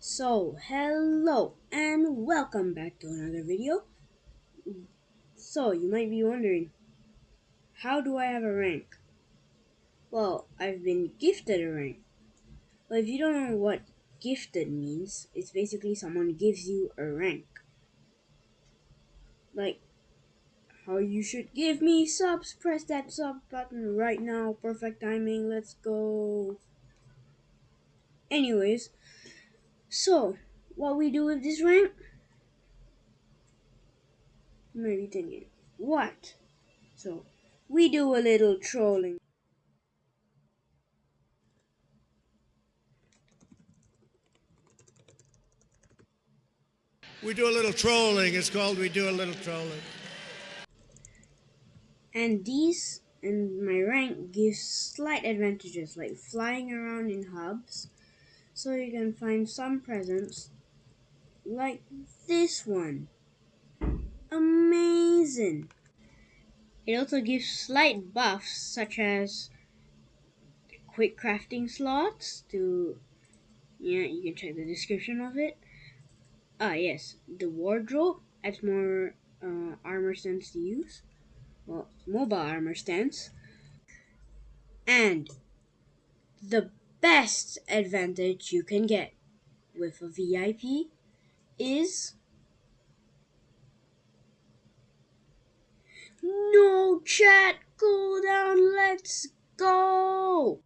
So, hello and welcome back to another video. So, you might be wondering, how do I have a rank? Well, I've been gifted a rank. Well, if you don't know what gifted means, it's basically someone gives you a rank. Like, how you should give me subs, press that sub button right now, perfect timing, let's go. Anyways, so, what we do with this rank? You might be thinking, what? So, we do a little trolling. We do a little trolling. It's called We Do a Little Trolling. And these and my rank gives slight advantages like flying around in hubs so you can find some presents like this one. Amazing! It also gives slight buffs such as quick crafting slots to yeah, you can check the description of it. Ah yes, the wardrobe adds more uh, armor stands to use. Well, mobile armor stands. And the best advantage you can get with a VIP is no chat cooldown. Let's go.